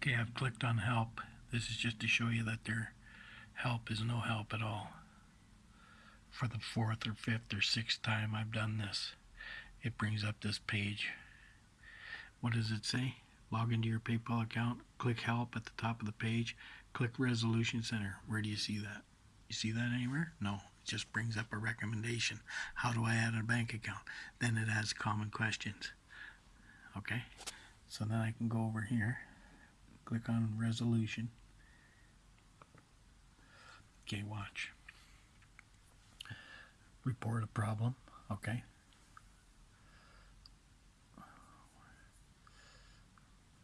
Okay, I've clicked on help. This is just to show you that their help is no help at all. For the fourth or fifth or sixth time I've done this, it brings up this page. What does it say? Log into your PayPal account, click help at the top of the page, click resolution center. Where do you see that? You see that anywhere? No. It just brings up a recommendation. How do I add a bank account? Then it has common questions. Okay? So then I can go over here, click on resolution. Okay, watch. Report a problem. Okay.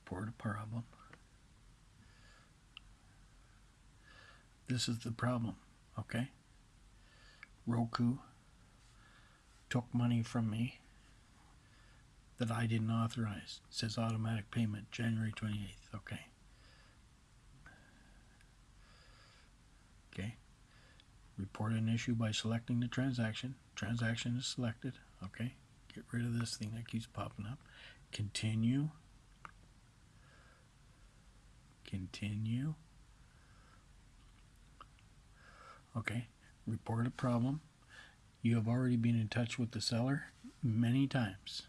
Report a problem. This is the problem. Okay. Roku took money from me that I didn't authorize. It says automatic payment January 28th. Okay. Okay. Report an issue by selecting the transaction. Transaction is selected. Okay. Get rid of this thing that keeps popping up. Continue. Continue. Okay. Report a problem. You have already been in touch with the seller many times.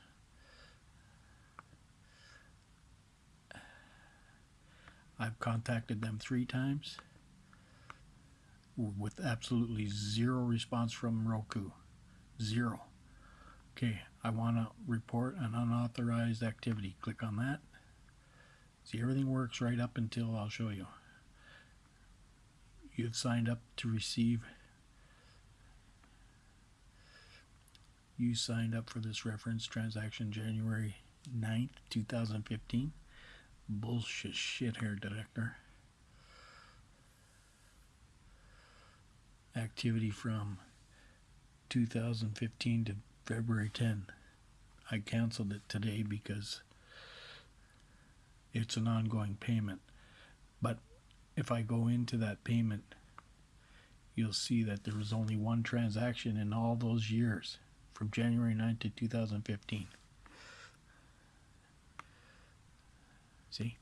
I've contacted them three times with absolutely zero response from Roku. Zero. Okay, I want to report an unauthorized activity. Click on that. See, everything works right up until I'll show you. You've signed up to receive. You signed up for this reference transaction January 9th, 2015 bullshit shit hair detector. Activity from 2015 to February 10. I canceled it today because it's an ongoing payment. But if I go into that payment, you'll see that there was only one transaction in all those years from January 9 to 2015. See?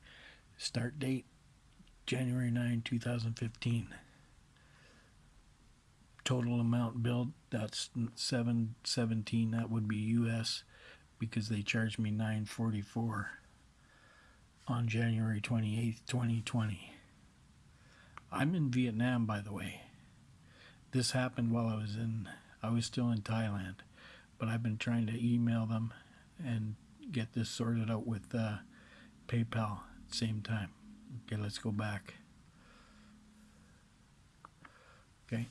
Start date January 9, 2015. Total amount billed that's 717 that would be US because they charged me 944 on January 28th, 2020. I'm in Vietnam by the way. This happened while I was in I was still in Thailand, but I've been trying to email them and get this sorted out with uh, PayPal at the same time. Okay, let's go back. Okay,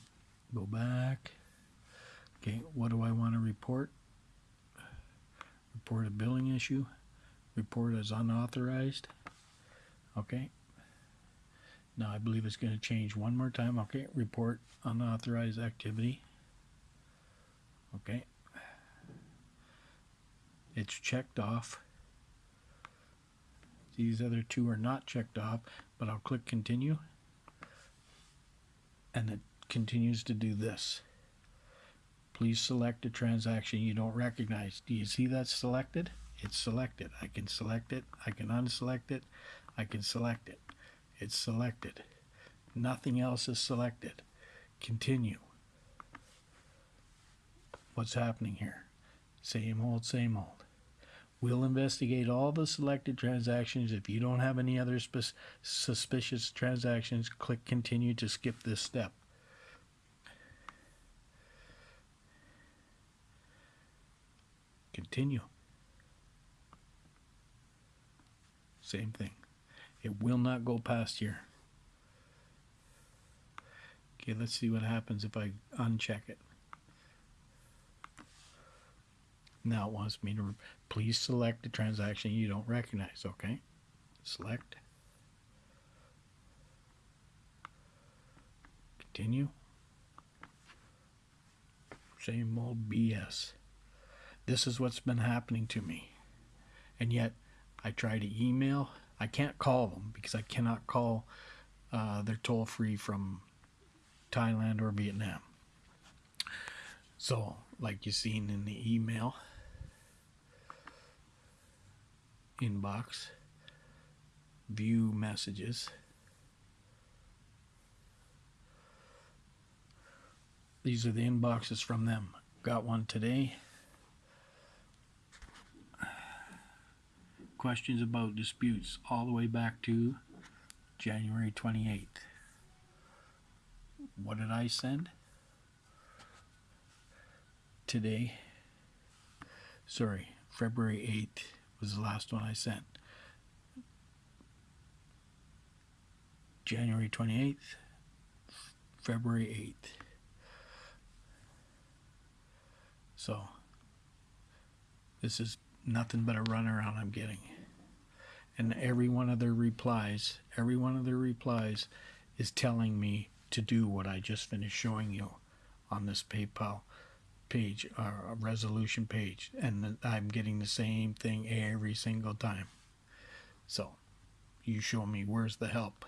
go back. Okay, what do I want to report? Report a billing issue. Report as unauthorized. Okay. Now I believe it's going to change one more time. Okay, report unauthorized activity. Okay. It's checked off. These other two are not checked off, but I'll click continue. And it continues to do this. Please select a transaction you don't recognize. Do you see that selected? It's selected. I can select it. I can unselect it. I can select it. It's selected. Nothing else is selected. Continue. What's happening here? Same old, same old. We'll investigate all the selected transactions. If you don't have any other suspicious transactions, click continue to skip this step. Continue. Same thing. It will not go past here. Okay, let's see what happens if I uncheck it. Now it wants me to please select a transaction you don't recognize. Okay, select. Continue. Same old BS. This is what's been happening to me. And yet I try to email. I can't call them because I cannot call uh, their toll free from Thailand or Vietnam. So, like you've seen in the email, inbox. view messages. These are the inboxes from them. Got one today. Questions about disputes all the way back to January 28th. What did I send? Today. Sorry, February 8th was the last one I sent. January 28th, February 8th. So, this is nothing but a runaround I'm getting. And every one of their replies, every one of their replies is telling me to do what I just finished showing you on this PayPal page, or a resolution page. And I'm getting the same thing every single time. So, you show me where's the help.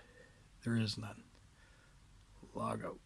There is none. Log out.